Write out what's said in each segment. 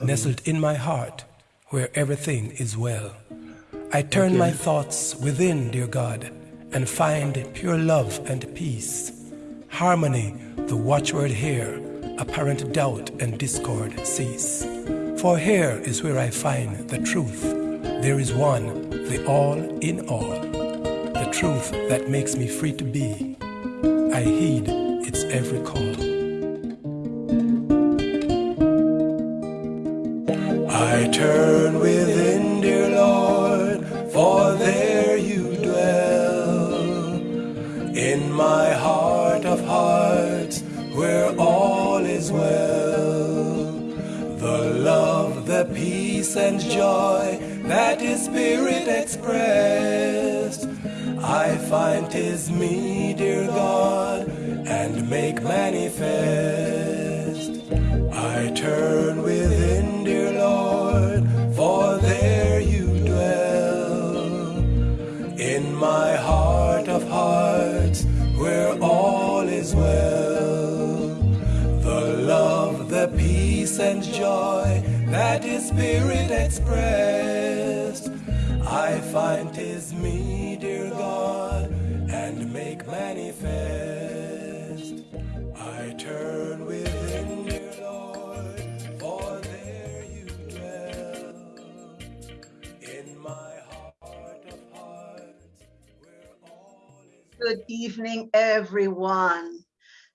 nestled in my heart where everything is well. I turn okay. my thoughts within, dear God, and find pure love and peace. Harmony, the watchword here, apparent doubt and discord cease. For here is where I find the truth. There is one, the all in all, the truth that makes me free to be. I heed its every call. I turn within, dear Lord, for there you dwell in my heart of hearts where all is well. The love, the peace and joy that is spirit expressed. I find tis me, dear God, and make manifest. I turn within, peace and joy that is spirit expressed. I find tis me, dear God, and make manifest. I turn within, dear Lord, for there you dwell. In my heart of hearts. Good evening, everyone,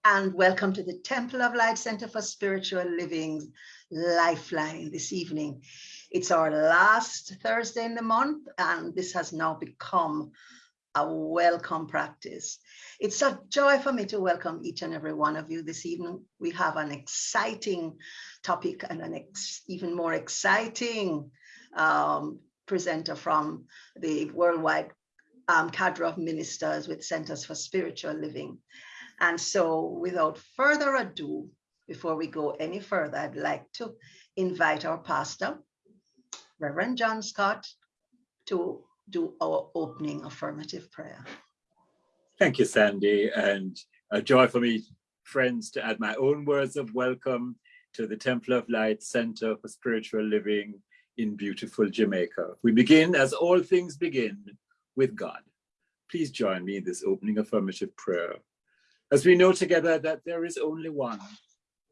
and welcome to the Temple of Light Center for Spiritual Living Lifeline this evening. It's our last Thursday in the month, and this has now become a welcome practice. It's a joy for me to welcome each and every one of you this evening. We have an exciting topic and an even more exciting um, presenter from the worldwide um, cadre of ministers with Centers for Spiritual Living. And so without further ado, before we go any further, I'd like to invite our pastor, Reverend John Scott to do our opening affirmative prayer. Thank you, Sandy, and a joy for me, friends, to add my own words of welcome to the Temple of Light Center for Spiritual Living in beautiful Jamaica. We begin, as all things begin, with God. Please join me in this opening affirmative prayer. As we know together that there is only one,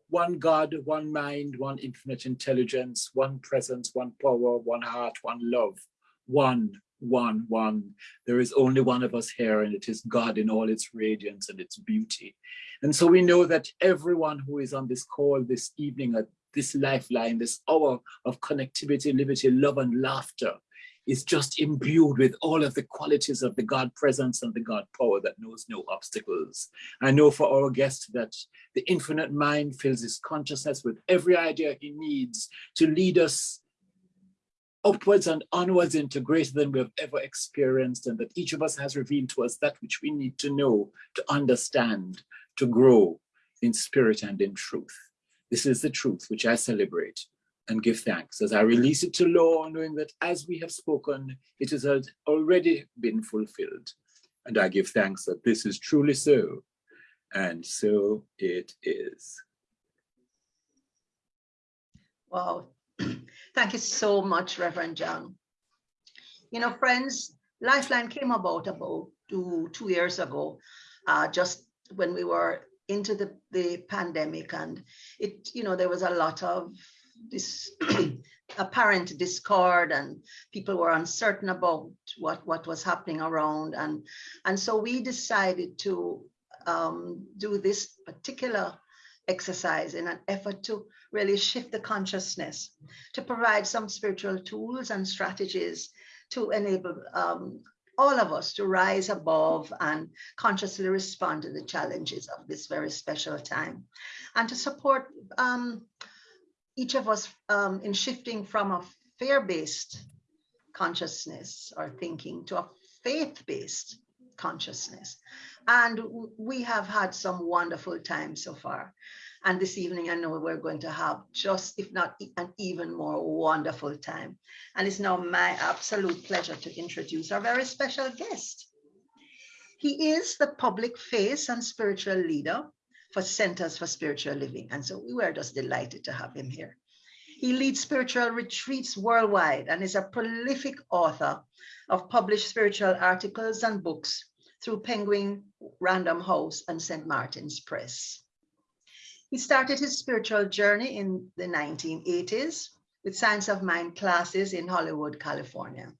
one God, one mind, one infinite intelligence, one presence, one power, one heart, one love, one, one, one. There is only one of us here and it is God in all its radiance and its beauty. And so we know that everyone who is on this call this evening at this lifeline, this hour of connectivity, liberty, love and laughter is just imbued with all of the qualities of the God presence and the God power that knows no obstacles. I know for our guest that the infinite mind fills his consciousness with every idea he needs to lead us upwards and onwards into greater than we have ever experienced and that each of us has revealed to us that which we need to know, to understand, to grow in spirit and in truth. This is the truth which I celebrate and give thanks as I release it to law, knowing that as we have spoken, it has already been fulfilled. And I give thanks that this is truly so, and so it is. Wow. Thank you so much, Reverend John. You know, friends, Lifeline came about about two, two years ago, uh, just when we were into the, the pandemic and it, you know, there was a lot of this apparent discord and people were uncertain about what what was happening around. And and so we decided to um, do this particular exercise in an effort to really shift the consciousness to provide some spiritual tools and strategies to enable um, all of us to rise above and consciously respond to the challenges of this very special time. And to support um, each of us um, in shifting from a fear-based consciousness or thinking to a faith-based consciousness. And we have had some wonderful times so far. And this evening, I know we're going to have just, if not an even more wonderful time. And it's now my absolute pleasure to introduce our very special guest. He is the public face and spiritual leader for Centers for Spiritual Living. And so we were just delighted to have him here. He leads spiritual retreats worldwide and is a prolific author of published spiritual articles and books through Penguin Random House and St. Martin's Press. He started his spiritual journey in the 1980s with Science of Mind classes in Hollywood, California,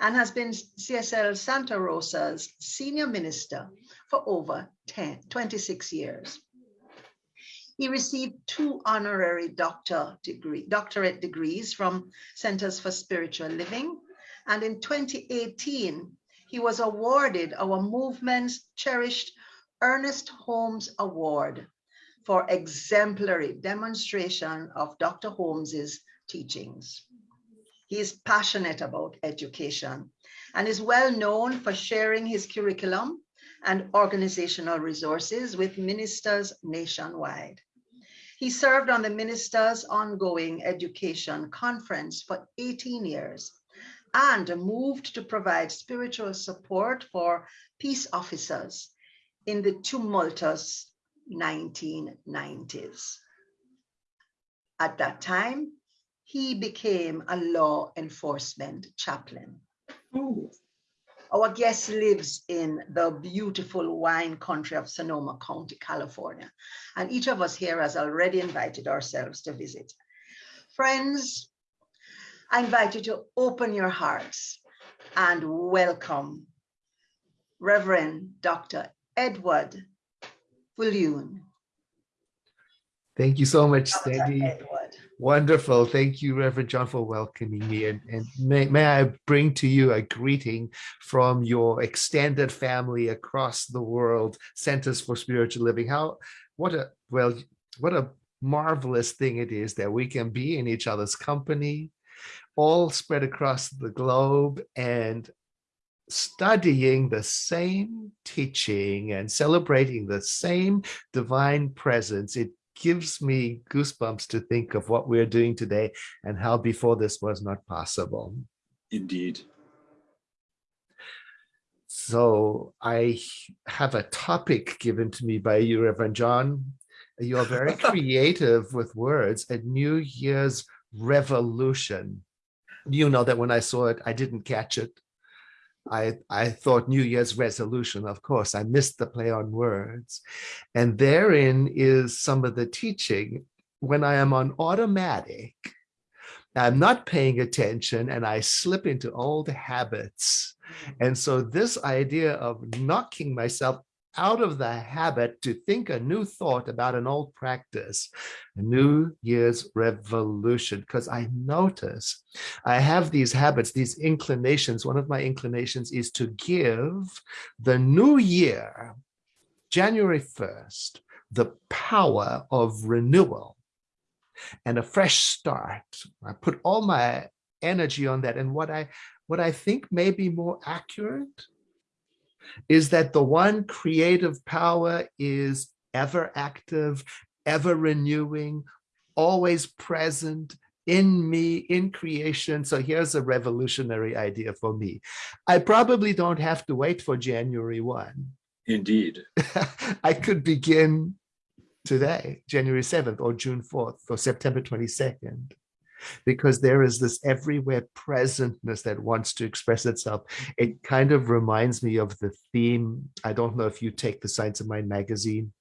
and has been CSL Santa Rosa's senior minister for over 10, 26 years. He received two honorary doctor degree, doctorate degrees from Centers for Spiritual Living. And in 2018, he was awarded our movement's cherished Ernest Holmes Award for exemplary demonstration of Dr. Holmes's teachings. He is passionate about education and is well known for sharing his curriculum and organizational resources with ministers nationwide. He served on the Ministers' Ongoing Education Conference for 18 years and moved to provide spiritual support for peace officers in the tumultuous 1990s. At that time, he became a law enforcement chaplain. Ooh. Our guest lives in the beautiful wine country of Sonoma County, California, and each of us here has already invited ourselves to visit. Friends, I invite you to open your hearts and welcome Reverend Dr. Edward Viljoen. Thank you so much, Sandy. Wonderful. Thank you, Reverend John, for welcoming me. And, and may, may I bring to you a greeting from your extended family across the world, Centers for Spiritual Living. How, what a, well, what a marvelous thing it is that we can be in each other's company, all spread across the globe and studying the same teaching and celebrating the same divine presence. It gives me goosebumps to think of what we're doing today and how before this was not possible. Indeed. So I have a topic given to me by you, Reverend John. You're very creative with words, a New Year's revolution. You know that when I saw it, I didn't catch it. I, I thought New Year's resolution, of course, I missed the play on words. And therein is some of the teaching. When I am on automatic, I'm not paying attention and I slip into old habits. And so this idea of knocking myself out of the habit to think a new thought about an old practice, a New Year's revolution, because I notice I have these habits, these inclinations. One of my inclinations is to give the new year, January 1st, the power of renewal and a fresh start. I put all my energy on that. And what I what I think may be more accurate is that the one creative power is ever active, ever renewing, always present in me, in creation. So here's a revolutionary idea for me. I probably don't have to wait for January 1. Indeed. I could begin today, January 7th or June 4th or September 22nd because there is this everywhere presentness that wants to express itself. It kind of reminds me of the theme. I don't know if you take the Science of Mind magazine.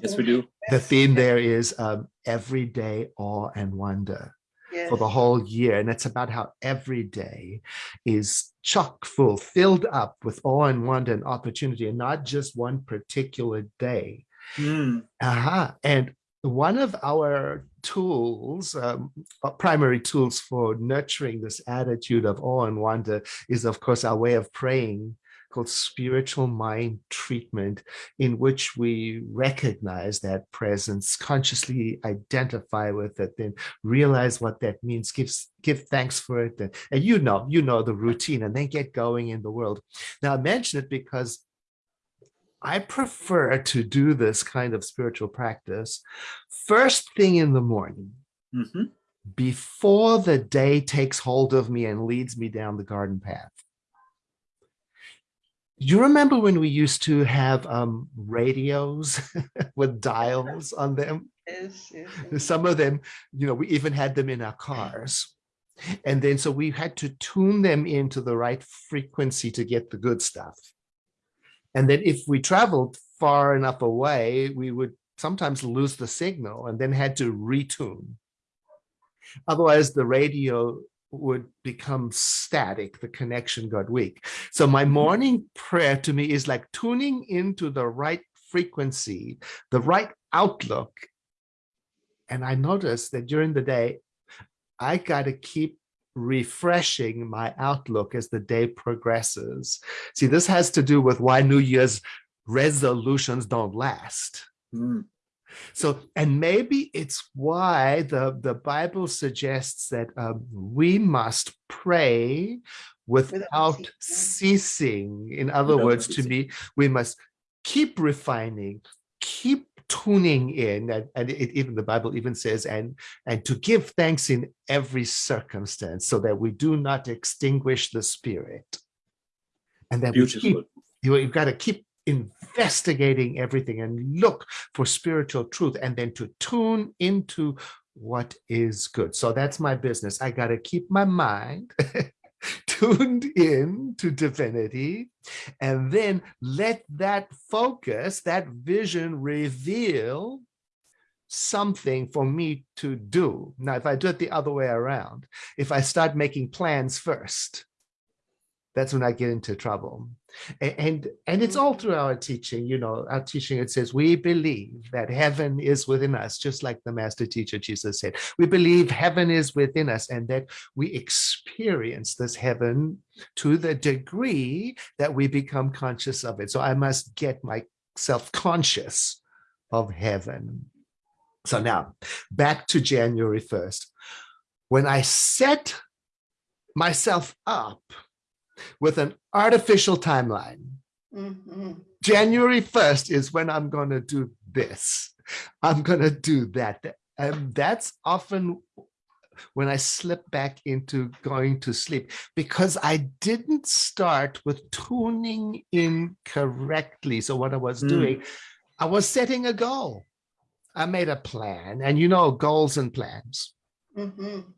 Yes, we do. The theme there is um, everyday awe and wonder yes. for the whole year. And it's about how every day is chock full, filled up with awe and wonder and opportunity, and not just one particular day. Mm. Uh -huh. And one of our tools, um, uh, primary tools for nurturing this attitude of awe and wonder is, of course, our way of praying called spiritual mind treatment, in which we recognize that presence, consciously identify with it, then realize what that means, give, give thanks for it. And, and you know, you know the routine and then get going in the world. Now I mention it because I prefer to do this kind of spiritual practice first thing in the morning, mm -hmm. before the day takes hold of me and leads me down the garden path. You remember when we used to have um, radios with dials on them? Yes, yes. Some of them, you know, we even had them in our cars. And then so we had to tune them into the right frequency to get the good stuff. And then if we traveled far enough away, we would sometimes lose the signal and then had to retune. Otherwise, the radio would become static, the connection got weak. So my morning prayer to me is like tuning into the right frequency, the right outlook. And I noticed that during the day, I got to keep refreshing my outlook as the day progresses. See, this has to do with why New Year's resolutions don't last. Mm. So, and maybe it's why the, the Bible suggests that um, we must pray without ceasing. In other Without words, to ceasing. me, we must keep refining, keep tuning in, and, and it, even the Bible even says, and and to give thanks in every circumstance, so that we do not extinguish the spirit. And that we keep you, you've got to keep investigating everything and look for spiritual truth and then to tune into what is good. So that's my business. I got to keep my mind tuned in to divinity and then let that focus, that vision reveal something for me to do. Now, if I do it the other way around, if I start making plans first, that's when I get into trouble. A- And, and it's mm. all through our teaching, you know, our teaching, it says, we believe that heaven is within us, just like the master teacher Jesus said. We believe heaven is within us and that we experience this heaven to the degree that we become conscious of it. So I must get myself conscious of heaven. So now back to January 1st. When I set myself up with an artificial timeline, Mhm. January 1st is when I'm going to do this. I'm going to do that. And that's often when I slip back into going to sleep because I didn't start with tuning in correctly. So what I was Mm. doing, I was setting a goal. I made a plan and you know, goals and plans, Mhm.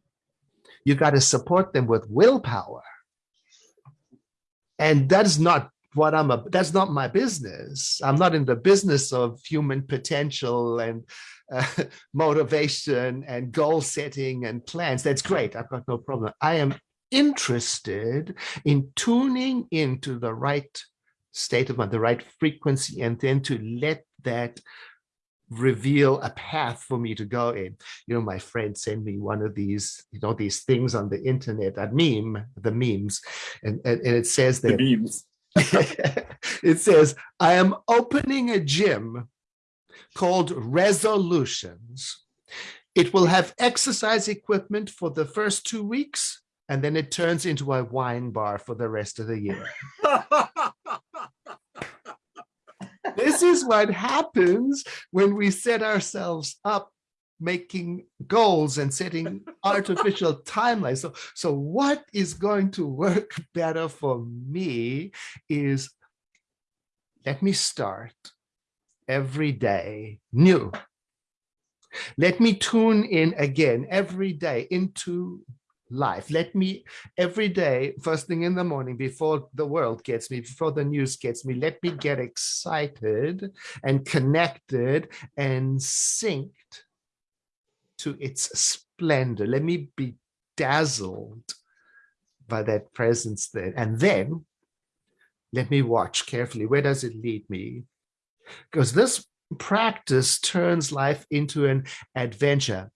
you got to support them with willpower. And that's not what I'm a, that's not my business. I'm not in the business of human potential and uh, motivation and goal setting and plans. That's great. I've got no problem. I am interested in tuning into the right state of mind, the right frequency, and then to let that reveal a path for me to go in. You know, my friend sent me one of these, you know, these things on the internet, a meme, the memes, and, and, and it says that The memes. it says, I am opening a gym called Resolutions. It will have exercise equipment for the first two weeks, and then it turns into a wine bar for the rest of the year. this is what happens when we set ourselves up making goals and setting artificial timelines. So, so what is going to work better for me is let me start every day new. Let me tune in again every day into life. Let me every day, first thing in the morning, before the world gets me, before the news gets me, let me get excited and connected and synced to its splendor. Let me be dazzled by that presence there. And then let me watch carefully. Where does it lead me? Because this practice turns life into an adventure.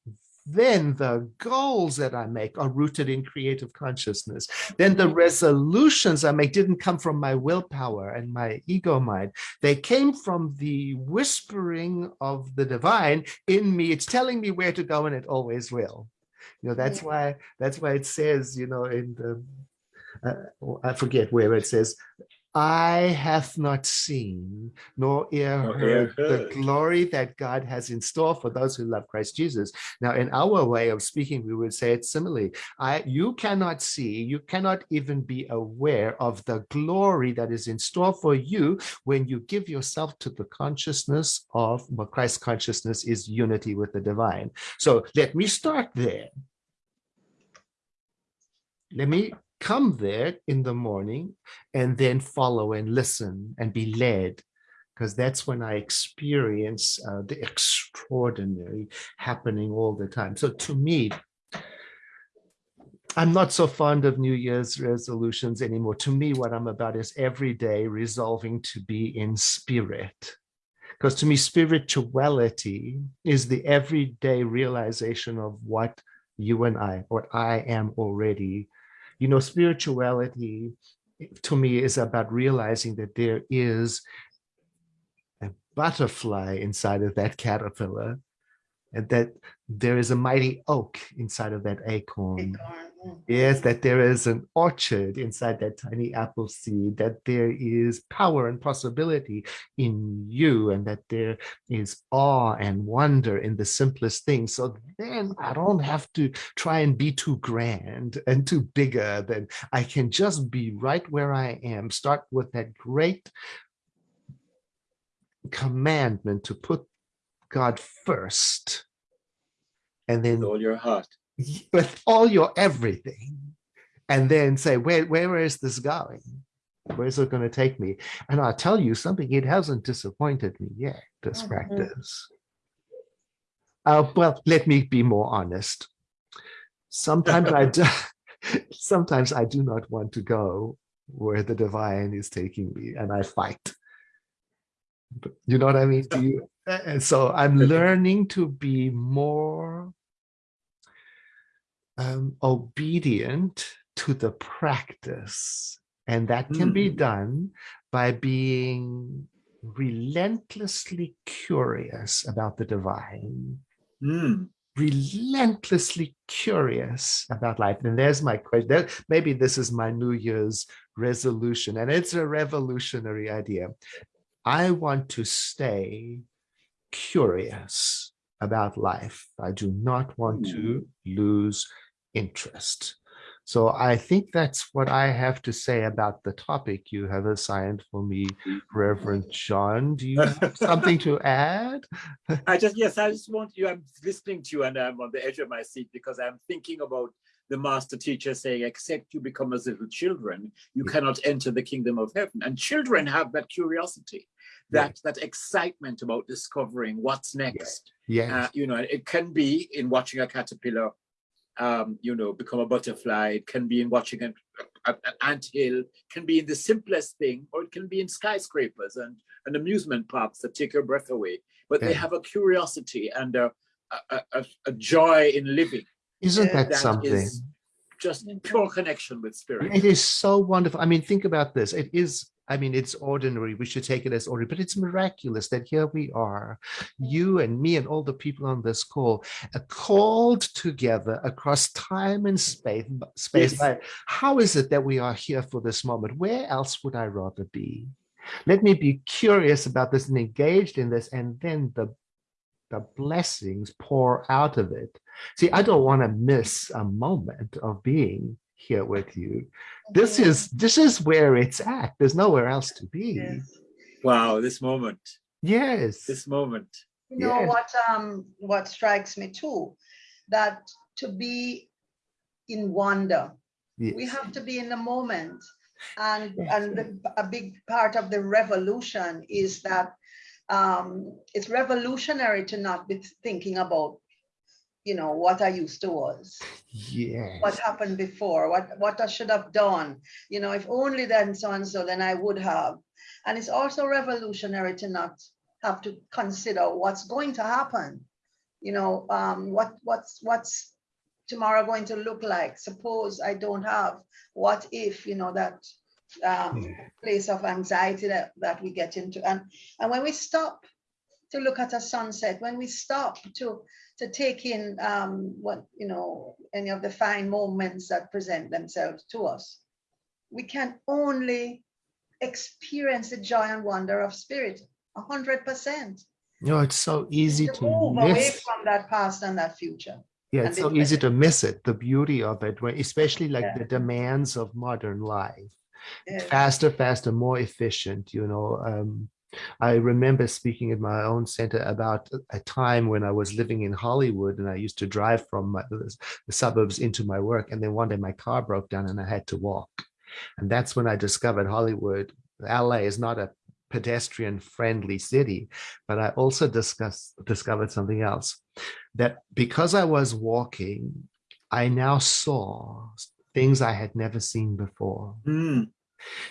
Then the goals that I make are rooted in creative consciousness. Then the resolutions I make didn't come from my willpower and my ego mind. They came from the whispering of the divine in me. It's telling me where to go and it always will. You know, that's why, that's why it says, you know, in the, uh, I forget where it says, eye hath not seen, nor ear heard the glory that God has in store for those who love Christ Jesus. Now, in our way of speaking, we would say it similarly. I, you cannot see, you cannot even be aware of the glory that is in store for you when you give yourself to the consciousness of what Christ's consciousness is unity with the divine. So let me start there. Let me come there in the morning and then follow and listen and be led because that's when I experience uh, the extraordinary happening all the time. So to me, I'm not so fond of New Year's resolutions anymore. To me, what I'm about is every day resolving to be in spirit. Because to me, spirituality is the everyday realization of what you and I, what I am already you know, spirituality to me is about realizing that there is a butterfly inside of that caterpillar and that there is a mighty oak inside of that acorn. Acorn, Yes, that there is an orchard inside that tiny apple seed, that there is power and possibility in you, and that there is awe and wonder in the simplest things. So then I don't have to try and be too grand and too bigger than I can just be right where I am. Start with that great commandment to put God first. And then With all your heart. With all your everything and then say where where is this going? Where's it going to take me? And i'll tell you something it hasn't disappointed me yet this Mhm. practice. Uh, well let me be more honest. Sometimes i do sometimes i do not want to go where the divine is taking me and i fight. You know what i mean? Do you? And so i'm learning to be more um, obedient to the practice. And that can be Mm. done by being relentlessly curious about the divine, Mm. relentlessly curious about life. And there's my question. That- Maybe this is my New Year's resolution, and it's a revolutionary idea. I want to stay curious about life. I do not want to lose interest. So I think that's what I have to say about the topic you have assigned for me, Reverend John. Do you have something to add? I just, yes, I just want you, I'm listening to you and I'm on the edge of my seat because I'm thinking about the master teacher saying, except you become as little children, you Yeah. cannot enter the kingdom of heaven. And children have that curiosity, that, that excitement about discovering what's next. Yes. Uh, you know, it can be in watching a caterpillar, um, you know, become a butterfly. It can be in watching an, a, an anthill. Can be in the simplest thing, or it can be in skyscrapers and, and amusement parks that take your breath away. But they have a curiosity and a, a, a, a joy in living. Isn't that that something? is Just pure connection with spirit. It is so wonderful. I mean, think about this. It is, I mean, it's ordinary. We should take it as ordinary, but it's miraculous that here we are, you and me and all the people on this call, are called together across time and space. Space. Yes. How is it that we are here for this moment? Where else would I rather be? Let me be curious about this and engaged in this, and then the the blessings pour out of it. See, I don't want to miss a moment of being here with you. This is this is where it's at. There's nowhere else to be. Yes. Wow, this moment, Yes. this moment. You know Yes. what um what strikes me too, that to be in wonder, we have to be in the moment. And Yes, and the- a big part of the revolution is that um it's revolutionary to not be thinking about, you know, what I used to was. Yes. what happened before, what, what I should have done. You know, if only then so and so, then I would have. And it's also revolutionary to not have to consider what's going to happen. You know, um, what what's what's tomorrow going to look like? Suppose I don't have. What if you know that um, Yeah. place of anxiety that, that we get into? And and when we stop to look at a sunset, when we stop to to take in um, what you know any of the fine moments that present themselves to us, we can only experience the joy and wonder of spirit, a hundred percent. You know, it's so easy To to move away from that past and that future. Yeah, it's so easy to miss it, the beauty of it, especially like Yeah. the demands of modern life. Yes. Faster, faster, more efficient, you know. Um, I remember speaking at my own center about a- time when I was living in Hollywood and I used to drive from my, the suburbs into my work. And then one day my car broke down and I had to walk. And that's when I discovered Hollywood. LA is not a pedestrian friendly city, but I also discuss, discovered something else that because I was walking, I now saw things I had never seen before Hmm.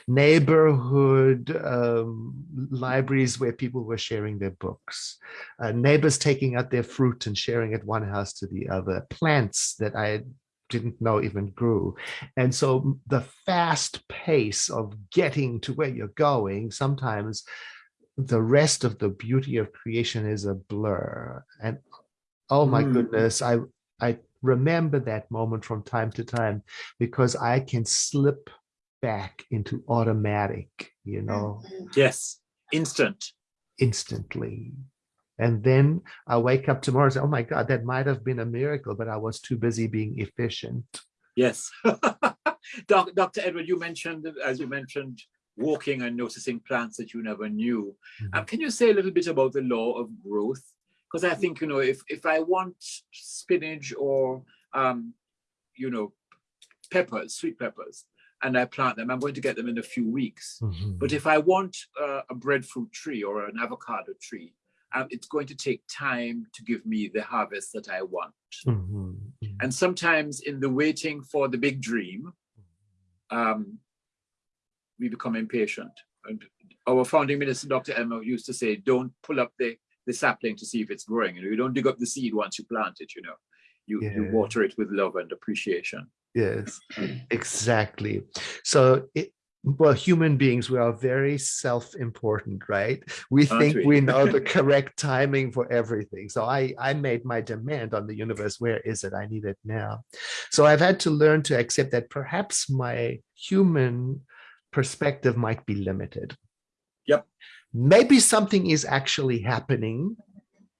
Neighborhood um, libraries where people were sharing their books, uh, neighbors taking out their fruit and sharing it one house to the other, plants that I didn't know even grew. And so the fast pace of getting to where you're going, sometimes the rest of the beauty of creation is a blur. And oh my Mm. goodness, I I remember that moment from time to time because I can slip back into automatic, you know, Mhm. Yes, instant. instantly. And then I wake up tomorrow and say, oh my God, that might have been a miracle, but I was too busy being efficient. Yes. Doc, Dr. Edward, you mentioned, as you mentioned, walking and noticing plants that you never knew. Um, can you say a little bit about the law of growth? Because I think, you know, if, if I want spinach or, um, you know, peppers, sweet peppers, and I plant them, I'm going to get them in a few weeks. Mhm. But if I want uh, a breadfruit tree or an avocado tree, um, it's going to take time to give me the harvest that I want. Mhm. Mhm. And sometimes in the waiting for the big dream, um, we become impatient. And our founding minister, Dr. Emma, used to say, don't pull up the, the sapling to see if it's growing. You, know, you don't dig up the seed once you plant it, you know. You, you water it with love and appreciation. Yes, exactly. So it, well, human beings, we are very self-important, right? We Aren't think we? we know the correct timing for everything. So I, I made my demand on the universe. Where is it? I need it now. So I've had to learn to accept that perhaps my human perspective might be limited. Yep. Maybe something is actually happening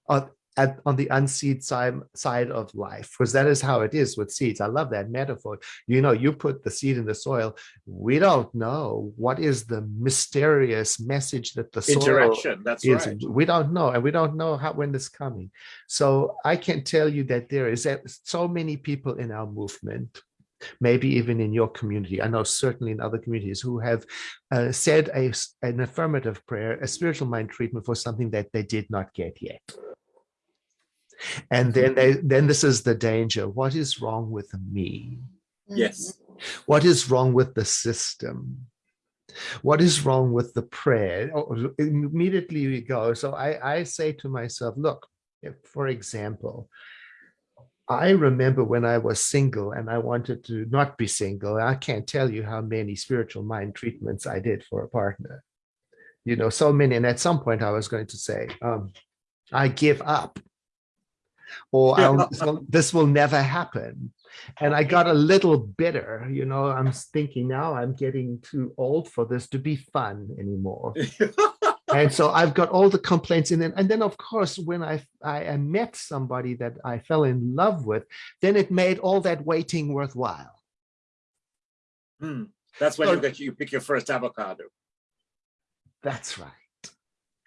on, at, on the unseed side, side of life, because that is how it is with seeds. I love that metaphor. You know, you put the seed in the soil. We don't know what is the mysterious message that the soil Interaction, that's is. right. We don't know, and we don't know how when it's coming. So I can tell you that there is so many people in our movement maybe even in your community. I know certainly in other communities who have uh, said a, an affirmative prayer, a spiritual mind treatment for something that they did not get yet. And then they, then this is the danger. What is wrong with me? Yes. What is wrong with the system? What is wrong with the prayer? Oh, Immediately we go. So I, I say to myself, look, if, for example, I remember when I was single and I wanted to not be single. I can't tell you how many spiritual mind treatments I did for a partner. You know, so many. And at some point I was going to say, um, I give up. Or I'll, this, will, this will never happen. And I got a little bitter, you know. I'm thinking now I'm getting too old for this to be fun anymore and so I've got all the complaints in and then of course when I, I I met somebody that I fell in love with then it made all that waiting worthwhile Hmm. That's when So- you get you pick your first avocado. that's right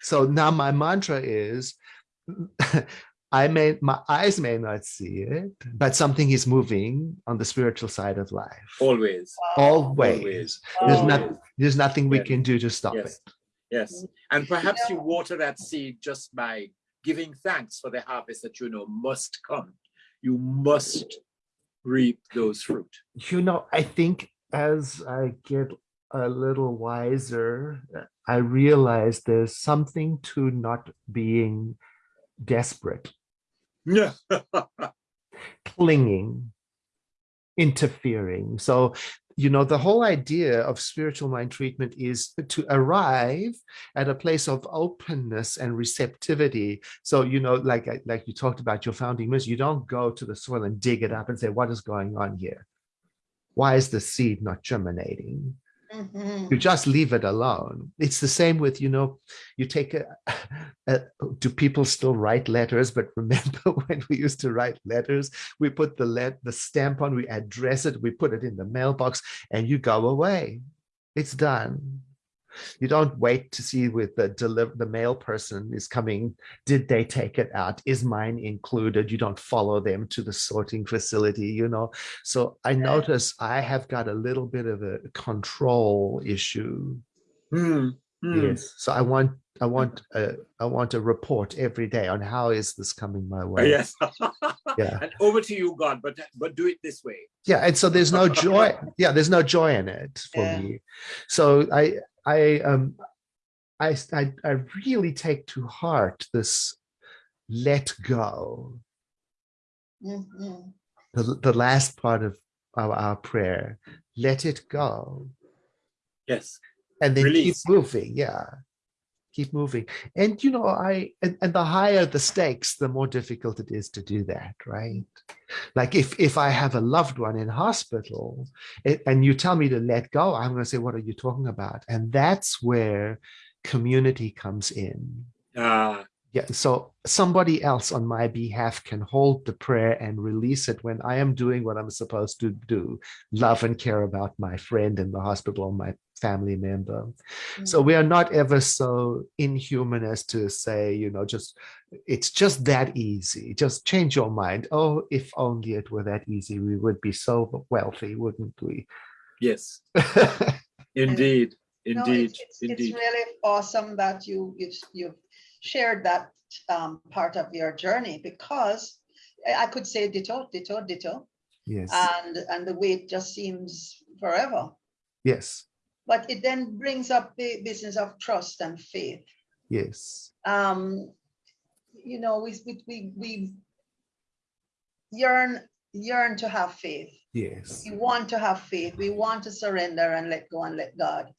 so now my mantra is I may my eyes may not see it but something is moving on the spiritual side of life Always. always, Always. there's Always. not there's nothing we Yes. can do to stop Yes. it Yes. And perhaps you water that seed just by giving thanks for the harvest that you know must come. You must reap those fruit. you know, I think as I get a little wiser, I realize there's something to not being desperate, Yeah. clinging, interfering. So, you know, the whole idea of spiritual mind treatment is to arrive at a place of openness and receptivity. So, you know, like like you talked about your founding ministry, you don't go to the soil and dig it up and say, what is going on here? Why is the seed not germinating? Mhm. you just leave it alone. It's the same with, you know, you take a, a, do people still write letters? But remember when we used to write letters, we put the let the stamp on, we address it, we put it in the mailbox and you go away. It's done. You don't wait to see with the deliver the mail person is coming. Did they take it out? Is mine included? You don't follow them to the sorting facility, you know. So I notice I have got a little bit of a control issue. Hmm, hmm. Yes. So I want I want a I want a report every day on how is this coming my way. yes. Yeah. And over to you, God, but but do it this way. Yeah. And so there's no joy. Yeah, there's no joy in it for Yeah. me. So I I um I, I I really take to heart this let go. Mhm. The, the last part of our, our prayer. Let it go. Yes. and then Release. keep moving yeah keep moving. And you know i and, and the higher the stakes the more difficult it is to do that right? Like if if i have a loved one in hospital it, and you tell me to let go i'm going to say what are you talking about? And that's where community comes in. Ah, yeah so somebody else on my behalf can hold the prayer and release it when i am doing what i'm supposed to do love and care about my friend in the hospital or my family member so we are not ever so inhuman as to say, you know, just it's just that easy. Just change your mind. Oh, if only it were that easy, we would be so wealthy, wouldn't we? yes. Indeed. No, Indeed. it's, it's, Indeed. it's really awesome that you you've, you've shared that um, part of your journey because I I could say ditto, ditto, ditto, yes. and and the wait just seems forever. yes. But it then brings up the business of trust and faith. Yes. Um, you know, we we we, we yearn yearn to have faith. Yes. we want to have faith we want to surrender and let go and let god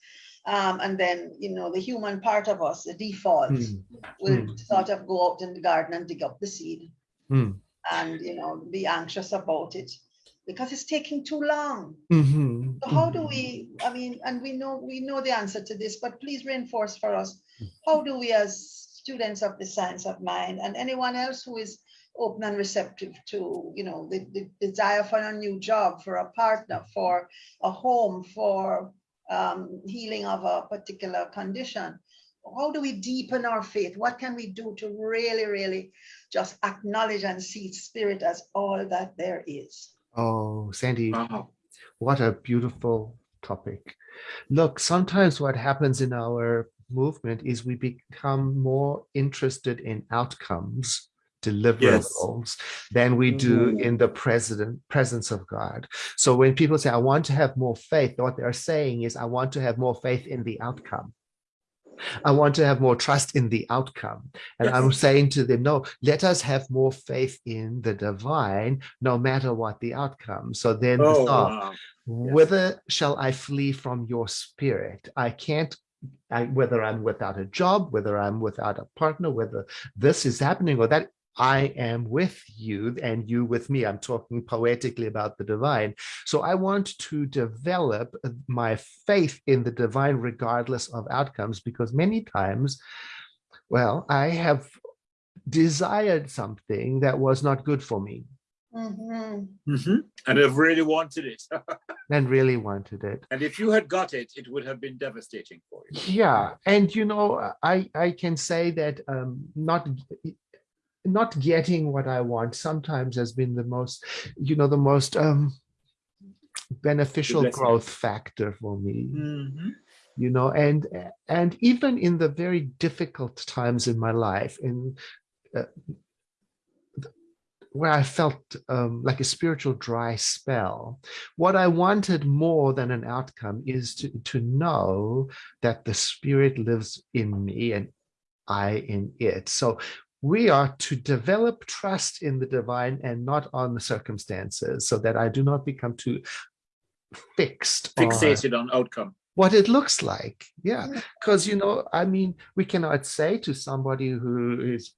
um, and then you know the human part of us the default Mm, will mm. sort of go out in the garden and dig up the seed Mm. and you know be anxious about it because it's taking too long Mhm, so how do mhm. we i mean and we know we know the answer to this but please reinforce for us how do we as students of the science of mind and anyone else who is open and receptive to you know the, the desire for a new job for a partner for a home for um, healing of a particular condition how do we deepen our faith what can we do to really really just acknowledge and see spirit as all that there is Oh, Sandy, Wow. what a beautiful topic. Look, sometimes what happens in our movement is we become more interested in outcomes, deliverables, than we do Mhm. in the present presence of God. So when people say, I want to have more faith, what they're saying is, I want to have more faith in the outcome. I want to have more trust in the outcome. And I'm saying to them, no, let us have more faith in the divine, no matter what the outcome. So then the Oh, thought, wow. whither shall I flee from your spirit? I can't, I, whether I'm without a job, whether I'm without a partner, whether this is happening or that, I am with you and you with me. I'm talking poetically about the divine. So I want to develop my faith in the divine regardless of outcomes because many times, well, I have desired something that was not good for me Mhm. Mhm. And I've really wanted it. and really wanted it. and if you had got it, it would have been devastating for you. Yeah, and you know, I I can say that um, not not getting what I want sometimes has been the most, you know, the most um, beneficial blessing. growth factor for me. Mhm. You know, and and even in the very difficult times in my life, in uh, where I felt um, like a spiritual dry spell. What I wanted more than an outcome is to, to know that the spirit lives in me and I in it. So we are to develop trust in the divine and not on the circumstances so that I do not become too fixed on Fixated on outcome. what it looks like. Yeah, Yeah. because you know, I mean, we cannot say to somebody who is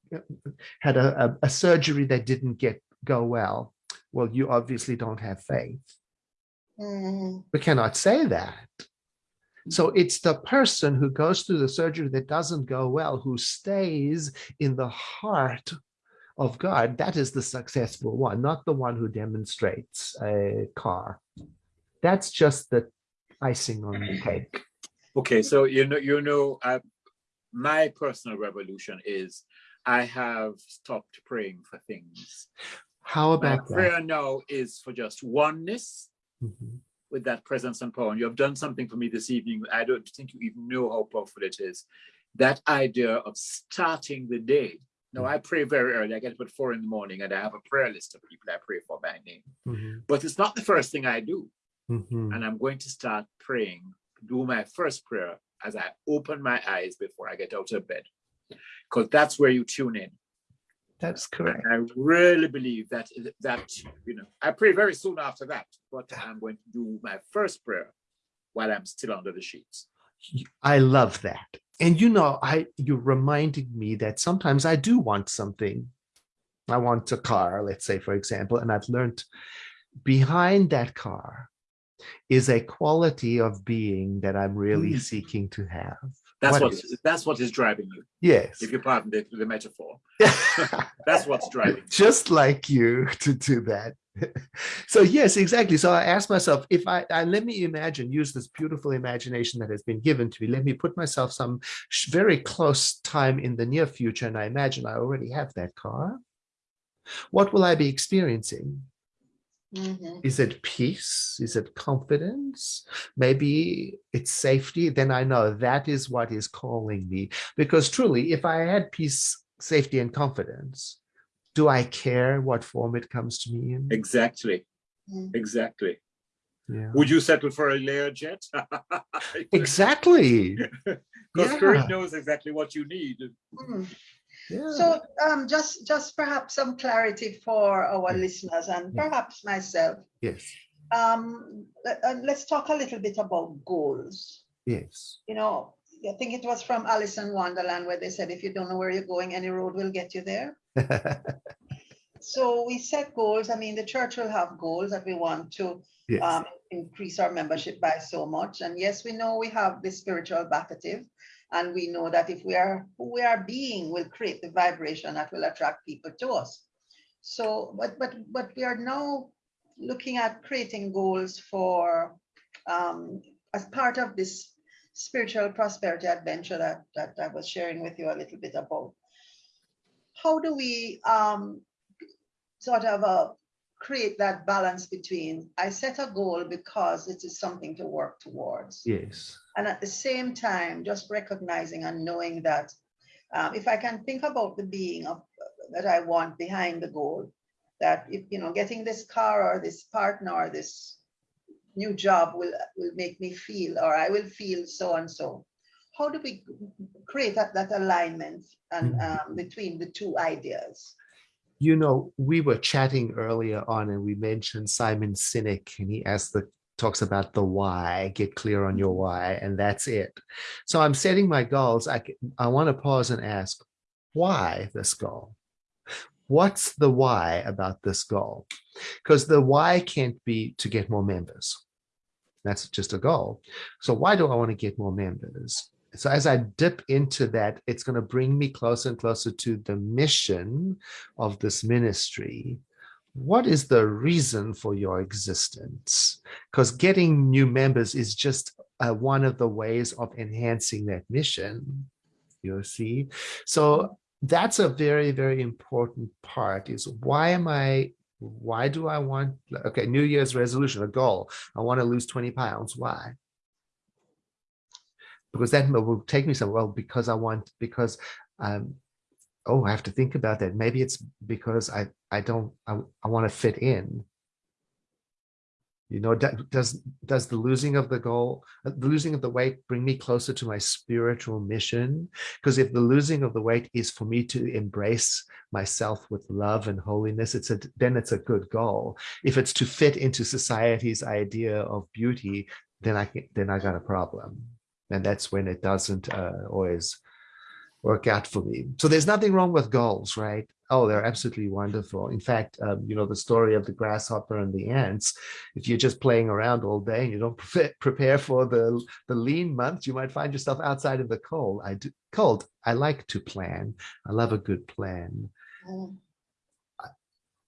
had a, a, a surgery that didn't get go well, well, you obviously don't have faith. Mhm. We cannot say that. So it's the person who goes through the surgery that doesn't go well, who stays in the heart of God. That is the successful one, not the one who demonstrates a car. That's just the icing on the cake. Okay, so you know, you know, uh, my personal revolution is I have stopped praying for things. How My about that? prayer now is for just oneness Mhm. With that presence and power. And you have done something for me this evening. I don't think you even know how powerful it is. That idea of starting the day. Now, I pray very early. I get up at four in the morning and I have a prayer list of people I pray for by name. Mhm. But it's not the first thing I do. Mhm. And I'm going to start praying, do my first prayer as I open my eyes before I get out of bed. Because that's where you tune in. That's correct. I really believe that that you know I pray very soon after that, but I'm going to do my first prayer while I'm still under the sheets. I love that. And you know, I you reminded me that sometimes I do want something. I want a car, let's say, for example, and I've learned behind that car is a quality of being that I'm really Mm. seeking to have. That's What what, is? that's what is driving you. Yes. If you pardon the, the metaphor, that's what's driving. you. just like you to do that. so yes, exactly. So I asked myself, if I, I let me imagine, use this beautiful imagination that has been given to me. Let me put myself some very close time in the near future, and I imagine I already have that car. What will I be experiencing? Mhm. Is it peace? Is it confidence? Maybe it's safety. Then I know that is what is calling me. Because truly, if I had peace, safety, and confidence, do I care what form it comes to me in? Exactly, Mm. exactly. Yeah. Would you settle for a Lear jet? Exactly. Because spirit knows exactly what you need. Mm. Yeah. So um, just just perhaps some clarity for our Yeah. listeners and Yeah. perhaps myself. yes. Um, let, uh, let's talk a little bit about goals. Yes. You know, I think it was from Alice in Wonderland where they said, if you don't know where you're going, any road will get you there. So we set goals. I mean, the church will have goals that we want to yes. um, increase our membership by so much. And yes, we know we have the spiritual backative, and we know that if we are who we are being, will create the vibration that will attract people to us. So, but but but we are now looking at creating goals for um, as part of this spiritual prosperity adventure that that I was sharing with you a little bit about. How do we um, sort of uh, create that balance between I set a goal because it is something to work towards, yes. and at the same time, just recognizing and knowing that um, if I can think about the being of that I want behind the goal, that if you know getting this car or this partner or this new job will will make me feel or I will feel so and so. How do we create that, that alignment and um, between the two ideas? You know, we were chatting earlier on and we mentioned Simon Sinek and he asked the talks about the why, get clear on your why, and that's it. So I'm setting my goals. I, I want to pause and ask, why this goal? What's the why about this goal? Because the why can't be to get more members. That's just a goal. So why do I want to get more members? So as I dip into that, it's going to bring me closer and closer to the mission of this ministry. What is the reason for your existence? Because getting new members is just uh, one of the ways of enhancing that mission. You see, so that's a very very important part. Is why am I? Why do I want? Okay, New Year's resolution, a goal. I want to lose twenty pounds. Why? Because that will take me somewhere. Well, because I want, because, um, oh, I have to think about that. Maybe it's because I, I don't, I, I want to fit in. You know, does does the losing of the goal, uh, the losing of the weight, bring me closer to my spiritual mission? Because if the losing of the weight is for me to embrace myself with love and holiness, it's a then it's a good goal. If it's to fit into society's idea of beauty, then I then I got a problem and that's when it doesn't uh, always work out for me. So there's nothing wrong with goals, right? Oh, they're absolutely wonderful. In fact, um, you know, the story of the grasshopper and the ants, if you're just playing around all day and you don't prepare, prepare for the, the lean months, you might find yourself outside in the cold. I do cold. I like to plan. I love a good plan.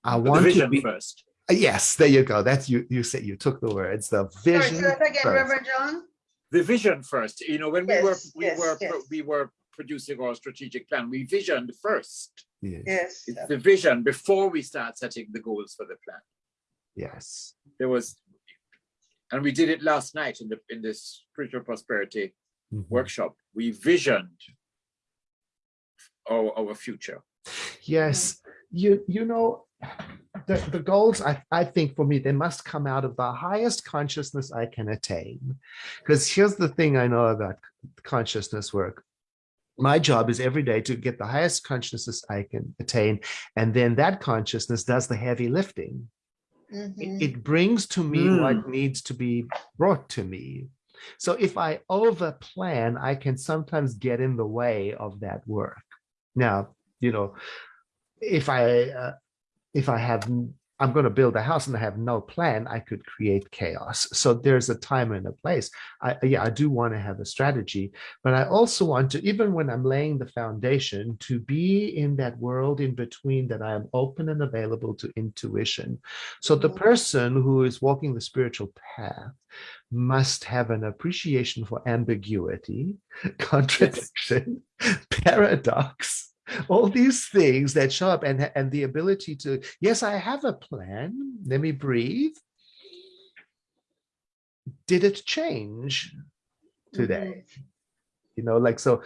I But the want to be, first. yes, there you go. That's you, you said, you took the words, the Sorry, vision. say that again, first. Reverend John? The vision first. You know, when we were we yes, were yes. we were producing our strategic plan, we visioned first. Yes, Yes. It's the vision before we start setting the goals for the plan. yes. There was, and we did it last night in the in this spiritual prosperity Mhm. workshop. We visioned our our future. Yes, you you know, the, the goals I, I think for me, they must come out of the highest consciousness I can attain. Because here's the thing I know about consciousness work. My job is every day to get the highest consciousness I can attain. And then that consciousness does the heavy lifting. Mhm. It, it brings to me what needs to be brought to me. So if I over plan, I can sometimes get in the way of that work. Now, you know, if I uh, if I have I'm going to build a house and I have no plan, I could create chaos. So there's a time and a place. I yeah, I do want to have a strategy, but I also want to, even when I'm laying the foundation, to be in that world in between that I am open and available to intuition. So the Mhm. person who is walking the spiritual path must have an appreciation for ambiguity, contradiction, paradox, all these things that show up and, and the ability to, yes, I have a plan. Let me breathe. Did it change today? You know, like, so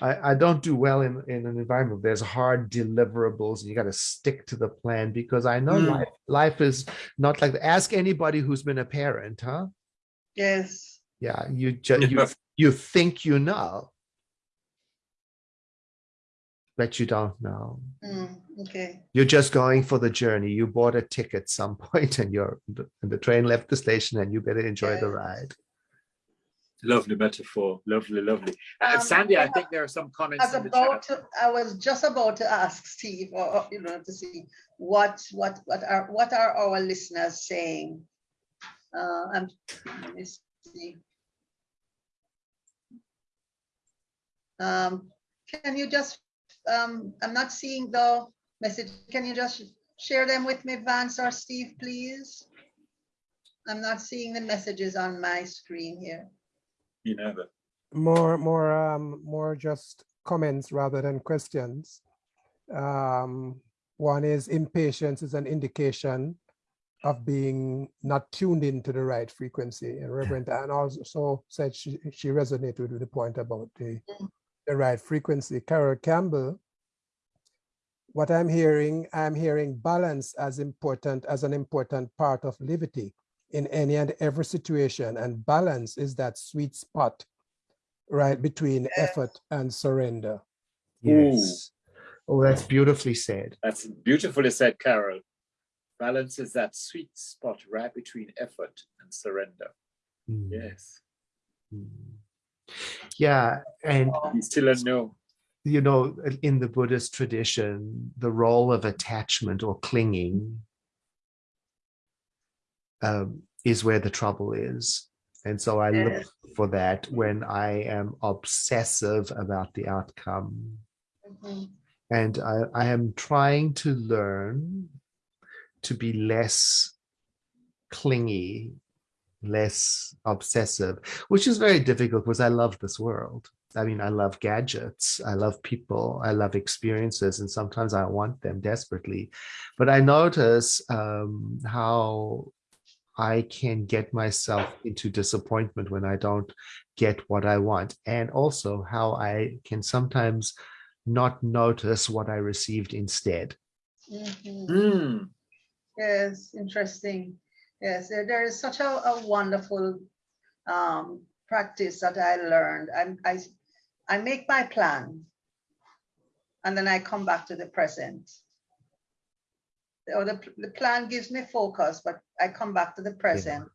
I, I don't do well in, in an environment where there's hard deliverables and you got to stick to the plan because I know Mm. life, life is not like, ask anybody who's been a parent, huh? Yes. Yeah, you just, you, you think you know. But you don't know. Mm, Okay. You're just going for the journey. You bought a ticket some point and you're and the train left the station and you better enjoy the ride. Lovely metaphor. Lovely, lovely. Uh, Um, Sandy, I think there are some comments I was in the about chat. to, I was just about to ask Steve, or, or, you know, to see what, what, what are, what are our listeners saying? Uh, I'm, let me see. Um, can you just, um, I'm not seeing the message. Can you just share them with me, Vance or Steve, please? I'm not seeing the messages on my screen here. You know that. more more um more just comments rather than questions um one is impatience is an indication of being not tuned into the right frequency and reverend anne also said she, she resonated with the point about the Mm. The right frequency carol campbell what i'm hearing i'm hearing balance as important as an important part of liberty in any and every situation and balance is that sweet spot right between effort and surrender Ooh. Yes. Oh, that's beautifully said. That's beautifully said, Carol. Balance is that sweet spot right between effort and surrender. Mm, Yes. mm. Yeah, and still don't you know, in the Buddhist tradition, the role of attachment or clinging um, is where the trouble is. And so I look for that when I am obsessive about the outcome. Mhm. And I, I am trying to learn to be less clingy, less obsessive, which is very difficult because I love this world. I mean, I love gadgets, I love people, I love experiences, and sometimes I want them desperately. But I notice um, how I can get myself into disappointment when I don't get what I want, and also how I can sometimes not notice what I received instead. Mhm. Hmm. Yes, interesting. Yes, there, there is such a, a wonderful um, practice that I learned. I'm, I, I make my plan and then I come back to the present. Or the, the plan gives me focus, but I come back to the present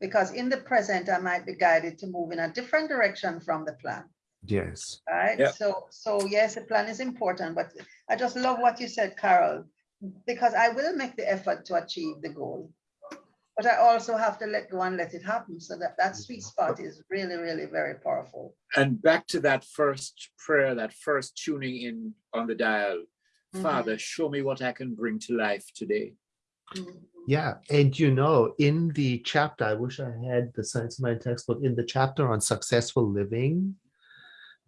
because in the present, I might be guided to move in a different direction from the plan. Yes. right? Yeah. So, so yes, the plan is important, but I just love what you said, Carol, because I will make the effort to achieve the goal. But I also have to let go and let it happen. So that, that sweet spot is really, really very powerful. And back to that first prayer, that first tuning in on the dial. Mhm. Father, show me what I can bring to life today. Mhm. Yeah, and you know, in the chapter, I wish I had the Science of Mind textbook. In the chapter on successful living,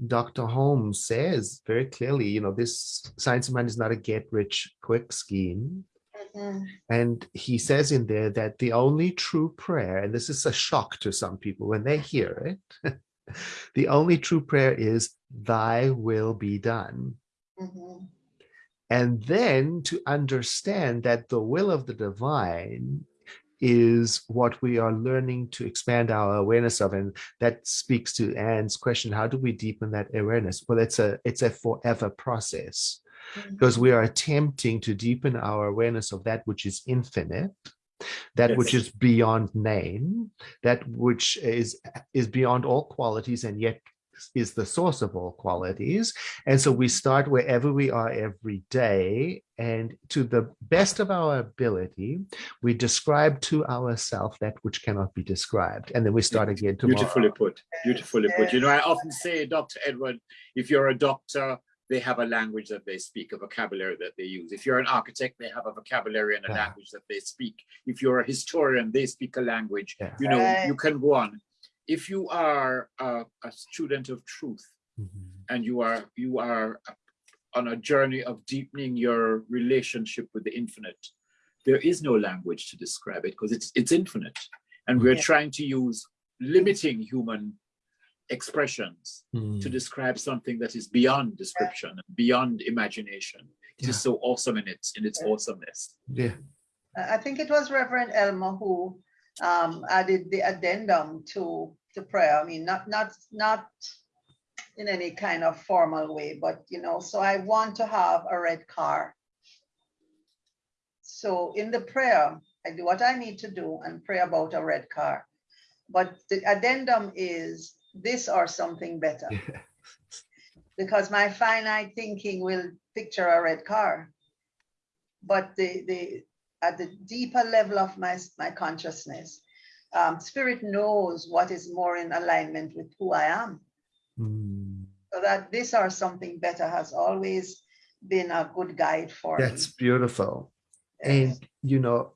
Dr. Holmes says very clearly, you know, this Science of Mind is not a get rich quick scheme. And he says in there that the only true prayer, and this is a shock to some people when they hear it, the only true prayer is, Thy will be done. Mhm. And then to understand that the will of the divine is what we are learning to expand our awareness of. And that speaks to Anne's question, how do we deepen that awareness? Well, it's a it's a forever process Mm-hmm. because we are attempting to deepen our awareness of that which is infinite, that which is beyond name, that which is is beyond all qualities and yet is the source of all qualities. And so we start wherever we are every day, and to the best of our ability, we describe to ourselves that which cannot be described. And then we start again tomorrow. Beautifully put. Beautifully put. You know, I often say, Dr. Edward, if you're a doctor, they have a language that they speak, a vocabulary that they use. If you're an architect, they have a vocabulary and a Yeah. language that they speak. If you're a historian, they speak a language. Yeah. You know, you can go on. If you are a, a student of truth Mhm. and you are you are on a journey of deepening your relationship with the infinite, there is no language to describe it because it's it's infinite. And we're Yeah. trying to use limiting human expressions to Mm. describe something that is beyond description, and beyond imagination. It is Yeah. so awesome in its in its Yeah. awesomeness. Yeah. I I think it was Reverend Elmer who um, added the addendum to to prayer. I mean, not not not in any kind of formal way, but you know, so I want to have a red car. So in the prayer, I do what I need to do and pray about a red car. But the addendum is this or something better because my finite thinking will picture a red car. But the, the at the deeper level of my, my consciousness, um, spirit knows what is more in alignment with who I am. Mm. So that this or something better has always been a good guide for That's me. beautiful. Yes. And, you know,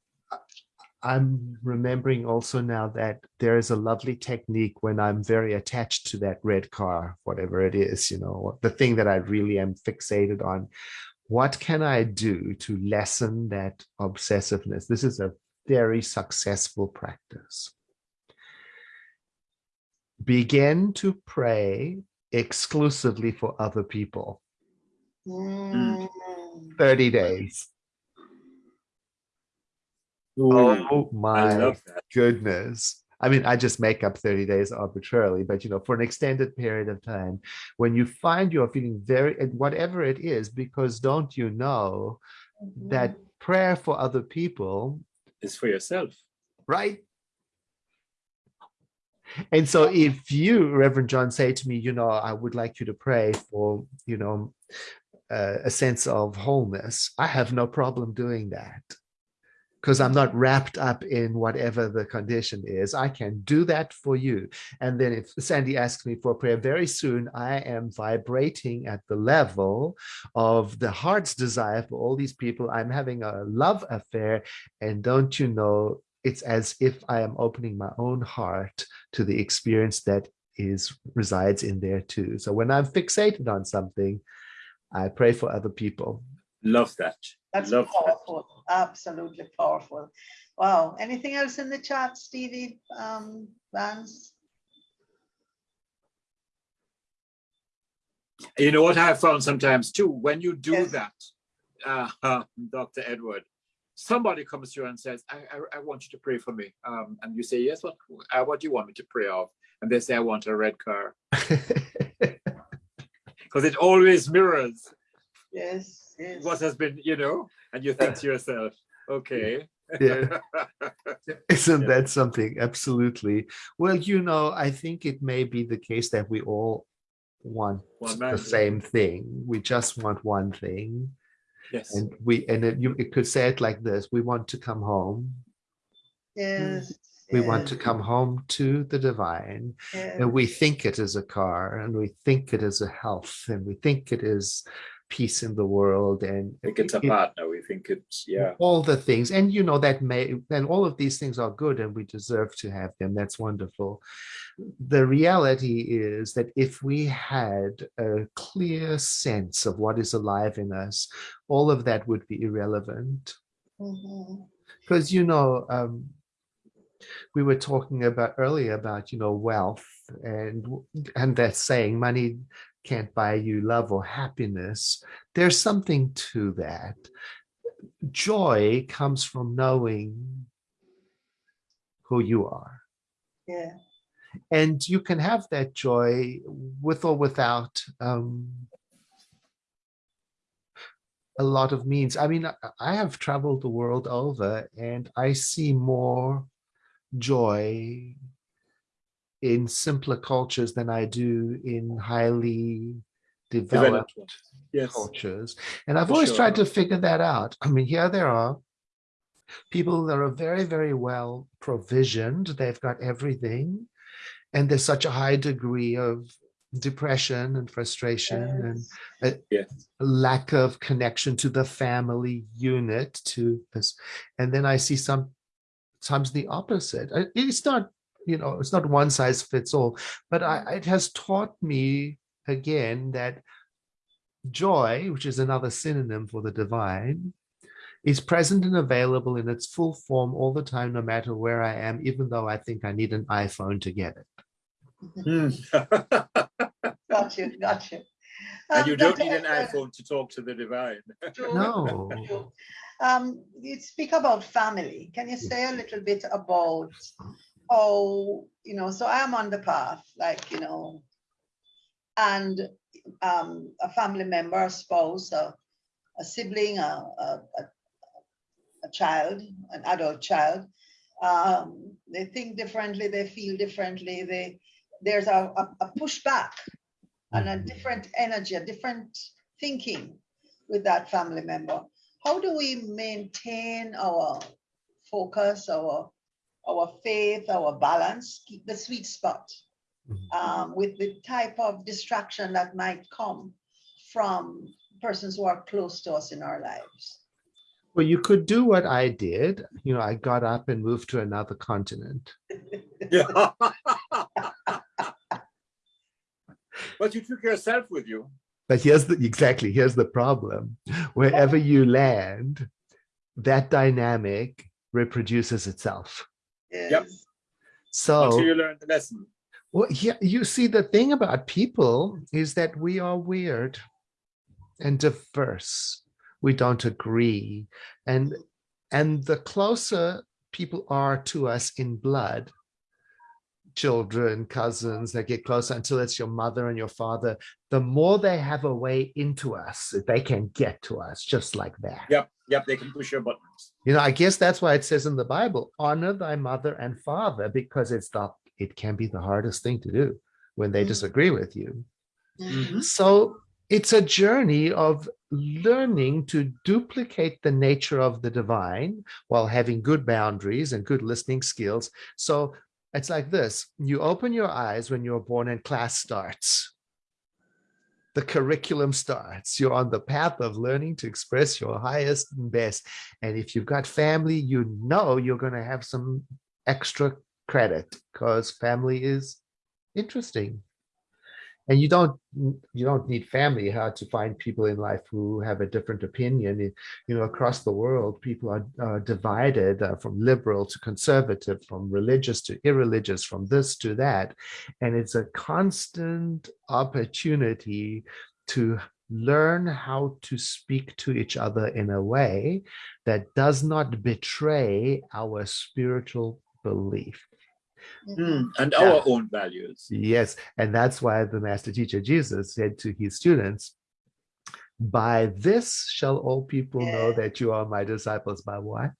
I'm remembering also now that there is a lovely technique when I'm very attached to that red car, whatever it is, you know, the thing that I really am fixated on. What can I do to lessen that obsessiveness? This is a very successful practice. Begin to pray exclusively for other people. Mm. 30 days. Oh my goodness. I mean, I just make up 30 days arbitrarily, but you know, for an extended period of time, when you find you're feeling very, whatever it is, because don't you know that prayer for other people, is for yourself. right? And so if you, Reverend John, say to me, you know, I would like you to pray for, you know, uh, a sense of wholeness, I have no problem doing that. Because I'm not wrapped up in whatever the condition is. I can do that for you. And then if Sandy asks me for prayer very soon, I am vibrating at the level of the heart's desire for all these people. I'm having a love affair. And don't you know, it's as if I am opening my own heart to the experience that is resides in there too. So when I'm fixated on something, I pray for other people. Love that. That's Love that. Absolutely powerful. Wow. Anything else in the chat, Stevie um, Vance? You know what I have found sometimes too, when you do Yes. that, uh, Dr. Edward, somebody comes to you and says, I, I, I want you to pray for me. Um, and you say, yes, what, uh, what do you want me to pray of? And they say, I want a red car. Because it always mirrors Yes, yes. what has been, you know, and you think to yourself, okay. Yeah. Isn't Yeah. that something? Absolutely. Well, you know, I think it may be the case that we all want One the same thing. We just want one thing. Yes. And we and it, you it could say it like this: we want to come home. Yes. We want to come home to the divine. yes. And we think it is a car, and we think it is a health, and we think it is peace in the world, and I think it's a partner. We think it's yeah. all the things and you know that may and all of these things are good and we deserve to have them that's wonderful the reality is that if we had a clear sense of what is alive in us all of that would be irrelevant because you know um we were talking about earlier about you know wealth and and that saying money can't buy you love or happiness there's something to that joy comes from knowing who you are Yeah. and you can have that joy with or without um, a lot of means. I mean, I, I have traveled the world over and I see more joy in simpler cultures than I do in highly developed. Yes. cultures. And I've For always sure. tried to figure that out. I mean, here there are people that are very, very well provisioned. They've got everything. And there's such a high degree of depression and frustration and Yes. Yes. lack of connection to the family unit to this. And then I see some sometimes the opposite. It's not, you know, it's not one size fits all, but I, it has taught me again that joy, which is another synonym for the divine, is present and available in its full form all the time, no matter where I am, even though I think I need an iPhone to get it. Got you, got you. and Um, you don't need an iPhone to talk to the divine. No. Um, you speak about family. Can you say a little bit about how, you know, so I'm on the path, like, you know, and um, a family member, a spouse, a, a sibling, a, a, a, child, an adult child, um, they think differently, they feel differently, they, there's a, a, pushback and a Mhm. different energy, a different thinking with that family member. How do we maintain our focus, our our faith, our balance, keep the sweet spot Mhm. um, with the type of distraction that might come from persons who are close to us in our lives? Well, you could do what I did. You know, I got up and moved to another continent. Yeah. but you took yourself with you. But here's the exactly here's the problem. Wherever you land, that dynamic reproduces itself. Yes. So Until you learn the lesson. Well, yeah, you see, the thing about people is that we are weird and diverse. We don't agree. And and the closer people are to us in blood, children, cousins, they get closer until it's your mother and your father, the more they have a way into us, they can get to us just like that. Yep, yep, they can push your buttons. You know, I guess that's why it says in the Bible, honor thy mother and father, because it's the it can be the hardest thing to do when they Mm. disagree with you. Mhm. So it's a journey of learning to duplicate the nature of the divine while having good boundaries and good listening skills. So it's like this you open your eyes when you're born and class starts. The curriculum starts. You're on the path of learning to express your highest and best. And if you've got family, you know you're going to have some extra credit because family is interesting and you don't you don't need family how to find people in life who have a different opinion. You know across the world people are uh, divided uh, from liberal to conservative from religious to irreligious from this to that. And it's a constant opportunity to learn how to speak to each other in a way that does not betray our spiritual belief Hmm, And Yeah. our own values. Yes, and that's why the master teacher Jesus said to his students, by this shall all people know that you are my disciples. By what?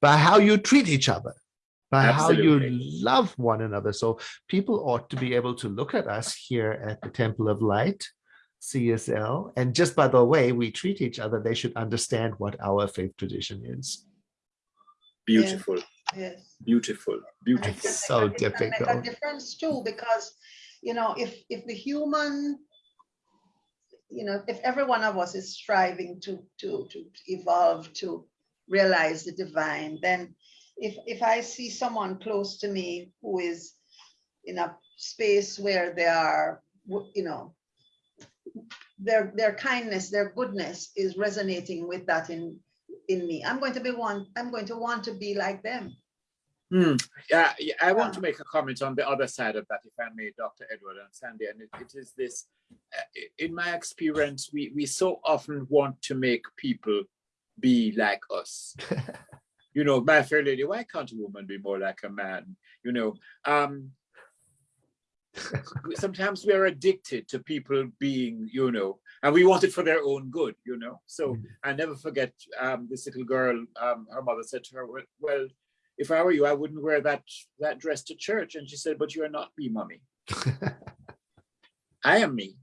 By how you treat each other. by how you love one another. So people ought to be able to look at us here at the Temple of Light, CSL, and just by the way we treat each other, they should understand what our faith tradition is. Beautiful, Yes. beautiful, beautiful. can so a- it can Make a difficult. difference too, because, you know, if, if the human, you know, if every one of us is striving to, to, to evolve, to realize the divine, then if, if I see someone close to me who is in a space where they are, you know, their, their kindness, their goodness is resonating with that in, in me, I'm going to be one, I'm going to want to be like them. Hmm. Yeah, yeah, I want Yeah. to make a comment on the other side of that, if I may, Dr. Edward and Sandy, and it, it is this, uh, in my experience, we, we so often want to make people be like us. You know, my fair lady, why can't a woman be more like a man? You know, um, sometimes we are addicted to people being, you know, and we want it for their own good, you know. So Mhm. I never forget um, this little girl. Um, her mother said to her, "Well, well, if I were you, I wouldn't wear that that dress to church." And she said, "But you are not me, mommy. I am me."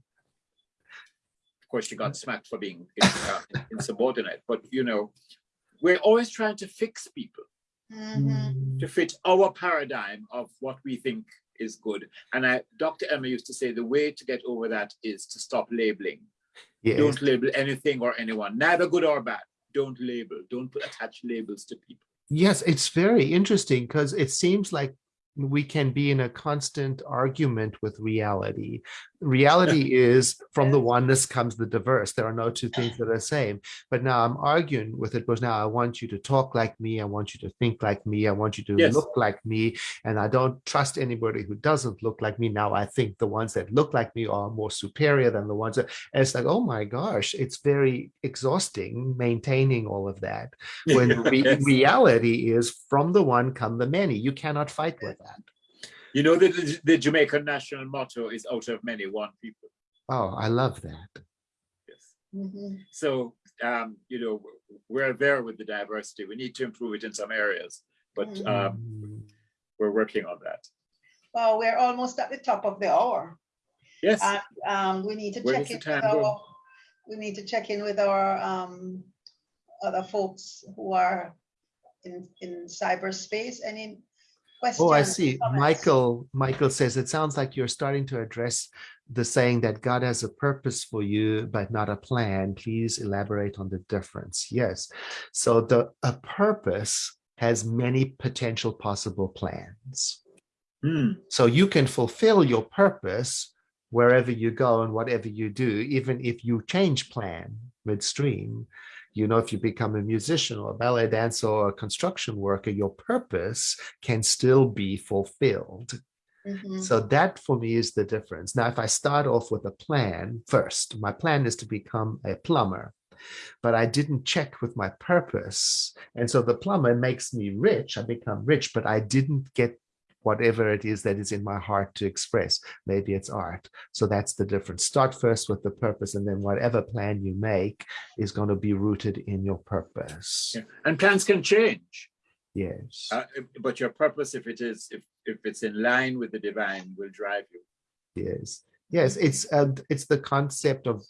Of course, she got smacked for being uh, insubordinate, but you know, we're always trying to fix people Mhm. to fit our paradigm of what we think is good. And I, Dr. Emma used to say the way to get over that is to stop labeling. Don't label anything or anyone, neither good or bad. Don't label. Don't attach labels to people. Yes, it's very interesting because it seems like we can be in a constant argument with reality. Reality is from the oneness comes the diverse. There are no two things that are the same. But now I'm arguing with it because now I want you to talk like me. I want you to think like me. I want you to Yes. look like me. And I don't trust anybody who doesn't look like me. Now I think the ones that look like me are more superior than the ones that and it's like, oh my gosh, it's very exhausting maintaining all of that when re- Yes. reality is from the one come the many. You cannot fight with that. You know that the, the Jamaican national motto is out of many, one people. Oh, I love that. Yes. Mhm. So, um, you know, we're there with the diversity. We need to improve it in some areas, but Mhm. um, Mm. we're working on that. Well, we're almost at the top of the hour. Yes. And um, we need to Where check in with time go? our, we need to check in with our um, other folks who are in, in cyberspace. Any questions? Oh, I see. comments? Michael, Michael says it sounds like you're starting to address the saying that God has a purpose for you, but not a plan. Please elaborate on the difference. Yes. So the a purpose has many potential possible plans. Hmm. So you can fulfill your purpose wherever you go and whatever you do, even if you change plan midstream. You know, if you become a musician or a ballet dancer or a construction worker, your purpose can still be fulfilled. Mhm. So that for me is the difference. Now, if I start off with a plan first, my plan is to become a plumber, but I didn't check with my purpose. And so the plumber makes me rich. I become rich, but I didn't get whatever it is that is in my heart to express. Maybe it's art. So that's the difference. Start first with the purpose, and then whatever plan you make is going to be rooted in your purpose. Yeah. And plans can change. Yes. Uh, but your purpose, if it is, if, if it's in line with the divine, will drive you. Yes, yes, it's uh, it's the concept of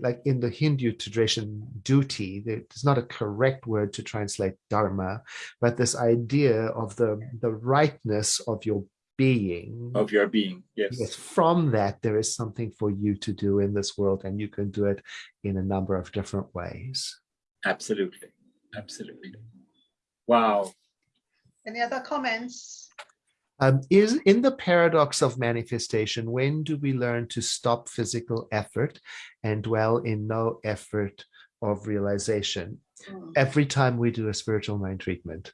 like in the Hindu tradition, duty. It's not a correct word to translate dharma, but this idea of the the rightness of your being. of your being. Yes. Yes, from that there is something for you to do in this world, and you can do it in a number of different ways. Absolutely. Absolutely. Wow. Any other comments? Um, is in the paradox of manifestation, when do we learn to stop physical effort and dwell in no effort of realization? Hmm. Every time we do a spiritual mind treatment,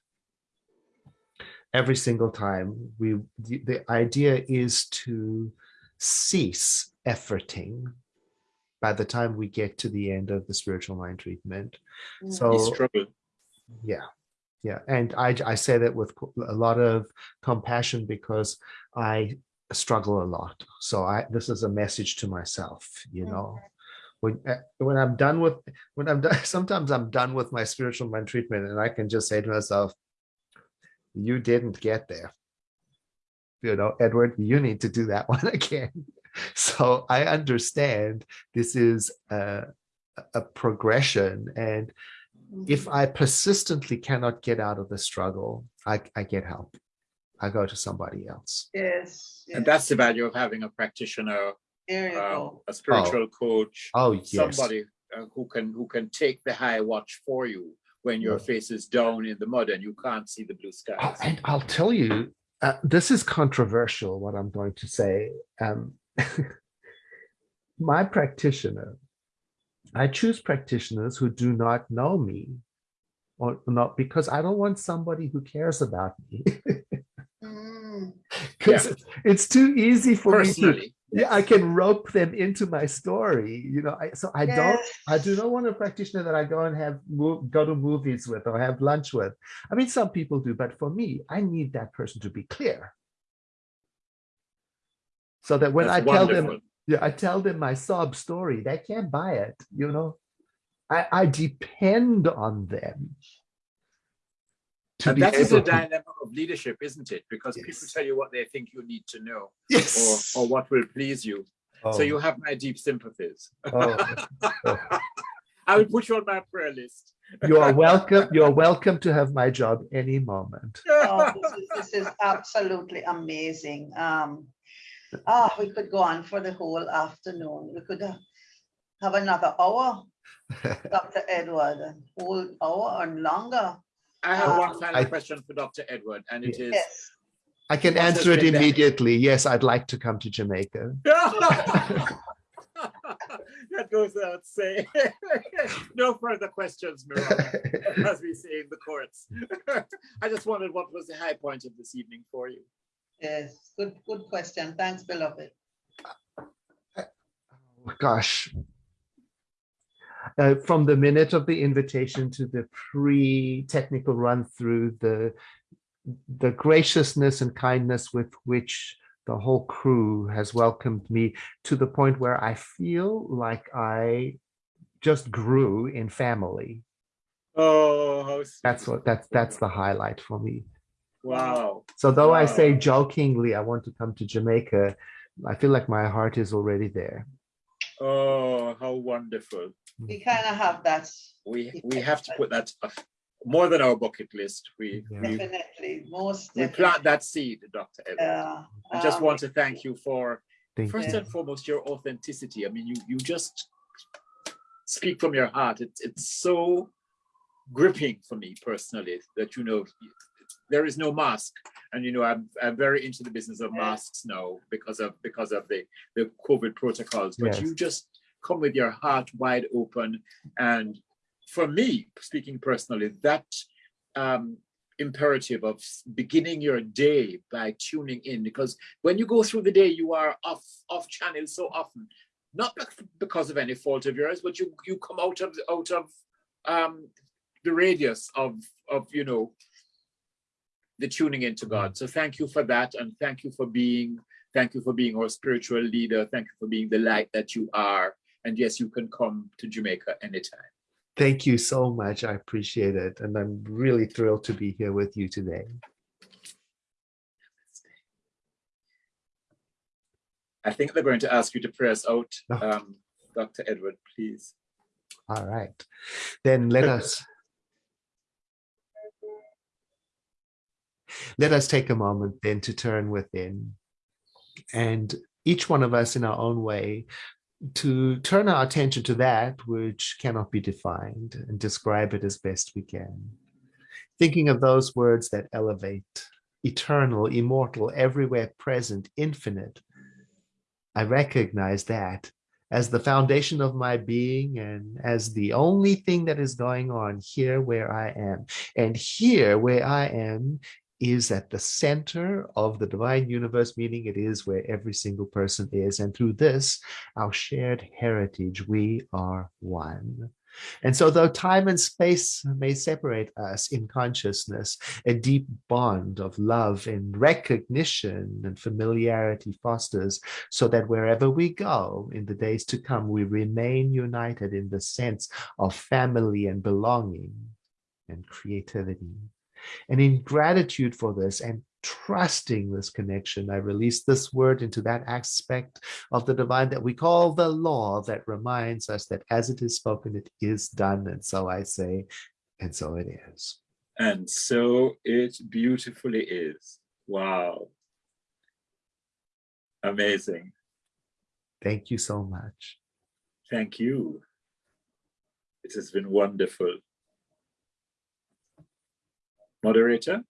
every single time, we the, the idea is to cease efforting by the time we get to the end of the spiritual mind treatment. Mm. So struggle. yeah yeah and i i say that with a lot of compassion because i struggle a lot so i this is a message to myself you Mhm. know when uh, when i'm done with when i'm done sometimes i'm done with my spiritual mind treatment and i can just say to myself you didn't get there. You know, Edward, you need to do that one again. So I understand this is a, a progression. And if I persistently cannot get out of the struggle, I, I get help. I go to somebody else. Yes. yes. And that's the value of having a practitioner, There um, a spiritual coach, Oh, yes. somebody uh, who can who can take the high watch for you when your Yeah. face is down in the mud and you can't see the blue Oh, and I'll tell you, uh, this is controversial, what I'm going to say. Um, my practitioner, I choose practitioners who do not know me or not because I don't want somebody who cares about me. Mm, Because it's, too easy for me to, yeah, I can rope them into my story, you know, I, so I don't, I do not want a practitioner that I go and have, mov- go to movies with or have lunch with. I mean, some people do, but for me, I need that person to be clear. So that when I that's tell them, wonderful. Yeah, I tell them my sob story, they can't buy it, you know? I, I depend on them. to And that is a able to- dilemma of leadership, isn't it? Because people tell you what they think you need to know or, Yes. or what will please you. Oh, So you have my deep sympathies. oh, oh. I will put you on my prayer list. You are welcome. You're welcome to have my job any moment. Oh, this is, this is absolutely amazing. Um, ah, we could go on for the whole afternoon. We could uh, have another hour, Dr. Edward, a whole hour or longer. I have one Um, final I- question for Dr. Edward, and it is Yes. I can answer it been the- immediately. Yes, I'd like to come to Jamaica. that goes without saying. no further questions, Miran, as we say in the courts. I just wondered what was the high point of this evening for you. Yes, good, good question. Thanks, beloved. Gosh. Uh, from the minute of the invitation to the pre-technical run through, the the graciousness and kindness with which the whole crew has welcomed me to the point where I feel like I just grew in family. Oh, how sweet. That's what that's that's the highlight for me. Wow. So though I say jokingly, I want to come to Jamaica, I feel like my heart is already there. Oh, how wonderful. We kind of have that, We we have to put that uh, more than our bucket list. We Yeah. we, definitely, most we definitely. plant that seed, Dr. Edward. Yeah, I just um, want to thank you for Thank first you. and foremost your authenticity. I mean, you you just speak from your heart. It's it's so gripping for me personally that you know there is no mask. And you know, I'm I'm very into the business of masks now because of because of the the COVID protocols. But Yes. you just come with your heart wide open. And for me, speaking personally, that um, imperative of beginning your day by tuning in, because when you go through the day, you are off off channel so often, not bec- because of any fault of yours, but you you come out of out of um, the radius of of you know the tuning into God. So thank you for that, and thank you for being thank you for being our spiritual leader. Thank you for being the light that you are. And yes, you can come to Jamaica anytime. Thank you so much. I appreciate it. And I'm really thrilled to be here with you today. I think they're going to ask you to pray us out, um, Dr. Edward, please. All right. Then let us let us take a moment then to turn within and each one of us in our own way to turn our attention to that which cannot be defined and describe it as best we can. Thinking of those words that elevate, eternal, immortal, everywhere present, infinite. I recognize that as the foundation of my being and as the only thing that is going on here where I am. And here where I am is at the center of the divine universe, meaning it is where every single person is. And through this, our shared heritage, we are one. And so, though time and space may separate us in consciousness, a deep bond of love and recognition and familiarity fosters so that wherever we go in the days to come, we remain united in the sense of family and belonging and creativity. And in gratitude for this and trusting this connection, I release this word into that aspect of the divine that we call the law that reminds us that as it is spoken, it is done. And so I say, and so it is. And so it beautifully is. Wow. Amazing. Thank you so much. Thank you. It has been wonderful. Moderator?